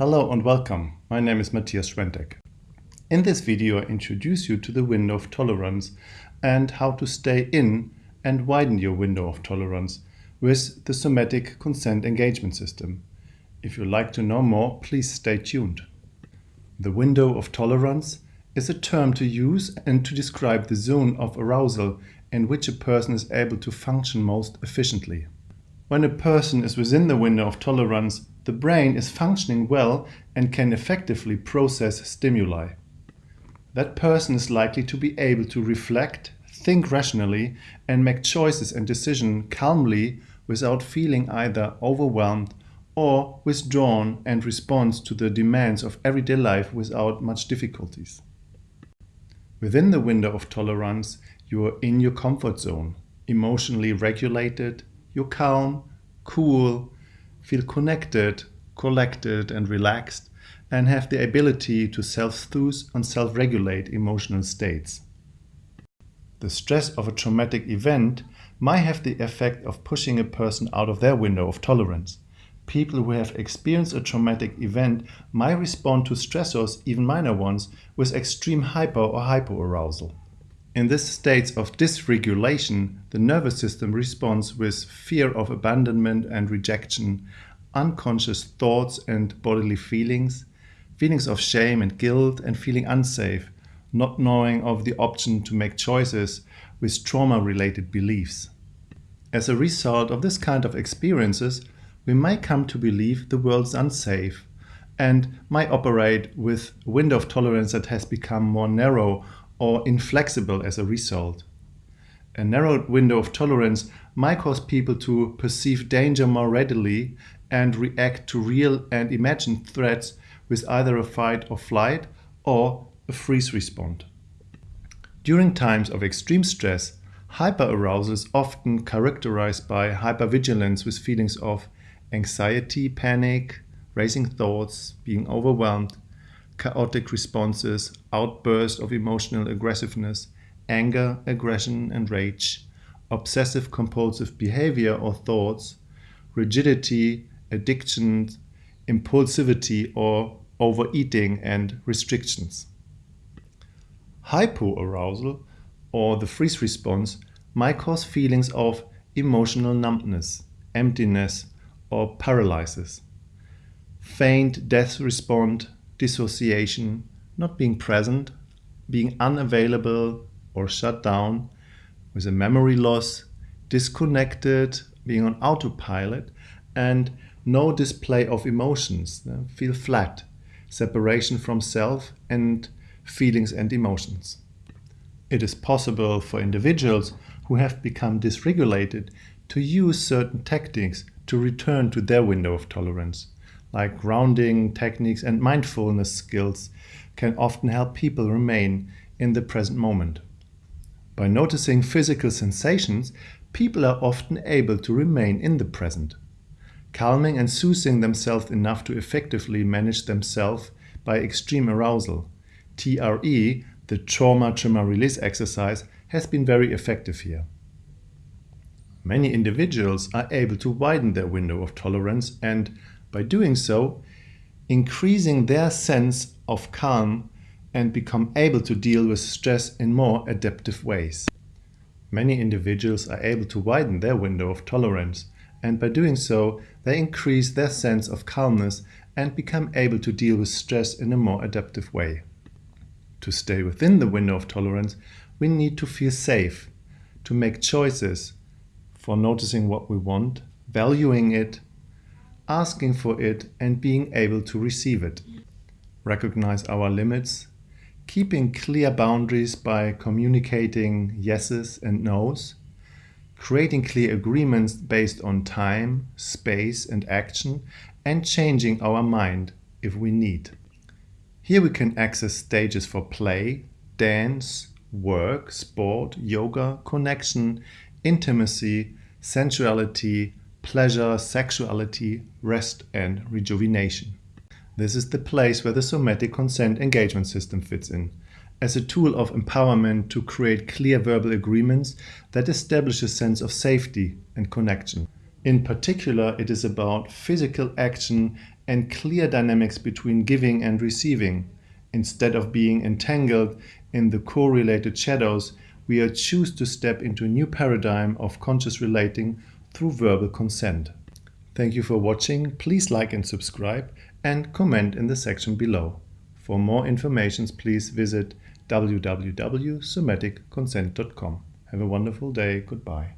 Hello and welcome. My name is Matthias Schwentek. In this video I introduce you to the window of tolerance and how to stay in and widen your window of tolerance with the somatic consent engagement system. If you'd like to know more, please stay tuned. The window of tolerance is a term to use and to describe the zone of arousal in which a person is able to function most efficiently. When a person is within the window of tolerance, the brain is functioning well and can effectively process stimuli. That person is likely to be able to reflect, think rationally, and make choices and decisions calmly without feeling either overwhelmed or withdrawn and respond to the demands of everyday life without much difficulties. Within the window of tolerance, you are in your comfort zone, emotionally regulated, you're calm, cool, feel connected, collected and relaxed, and have the ability to self-soothe and self-regulate emotional states. The stress of a traumatic event might have the effect of pushing a person out of their window of tolerance. People who have experienced a traumatic event might respond to stressors, even minor ones, with extreme hyper or hypoarousal. In this state of dysregulation, the nervous system responds with fear of abandonment and rejection, unconscious thoughts and bodily feelings, feelings of shame and guilt and feeling unsafe, not knowing of the option to make choices with trauma-related beliefs. As a result of this kind of experiences, we might come to believe the world is unsafe and might operate with a window of tolerance that has become more narrow or inflexible as a result. A narrowed window of tolerance might cause people to perceive danger more readily and react to real and imagined threats with either a fight or flight or a freeze response. During times of extreme stress, hyperarousal is often characterized by hypervigilance with feelings of anxiety, panic, racing thoughts, being overwhelmed, chaotic responses, outbursts of emotional aggressiveness, anger, aggression and rage, obsessive compulsive behavior or thoughts, rigidity, addictions, impulsivity or overeating and restrictions. Hypoarousal or the freeze response might cause feelings of emotional numbness, emptiness or paralysis. Faint death response dissociation, not being present, being unavailable or shut down, with a memory loss, disconnected, being on autopilot, and no display of emotions, feel flat, separation from self and feelings and emotions. It is possible for individuals who have become dysregulated to use certain tactics to return to their window of tolerance like grounding techniques and mindfulness skills can often help people remain in the present moment. By noticing physical sensations, people are often able to remain in the present, calming and soothing themselves enough to effectively manage themselves by extreme arousal. TRE, the trauma tremor release exercise, has been very effective here. Many individuals are able to widen their window of tolerance and by doing so, increasing their sense of calm and become able to deal with stress in more adaptive ways. Many individuals are able to widen their window of tolerance and by doing so they increase their sense of calmness and become able to deal with stress in a more adaptive way. To stay within the window of tolerance, we need to feel safe, to make choices for noticing what we want, valuing it, asking for it and being able to receive it. Recognize our limits, keeping clear boundaries by communicating yeses and nos, creating clear agreements based on time, space and action, and changing our mind if we need. Here we can access stages for play, dance, work, sport, yoga, connection, intimacy, sensuality, pleasure, sexuality, rest and rejuvenation. This is the place where the somatic consent engagement system fits in, as a tool of empowerment to create clear verbal agreements that establish a sense of safety and connection. In particular, it is about physical action and clear dynamics between giving and receiving. Instead of being entangled in the correlated shadows, we choose to step into a new paradigm of conscious relating through verbal consent. Thank you for watching. Please like and subscribe and comment in the section below. For more information, please visit www.somaticconsent.com. Have a wonderful day. Goodbye.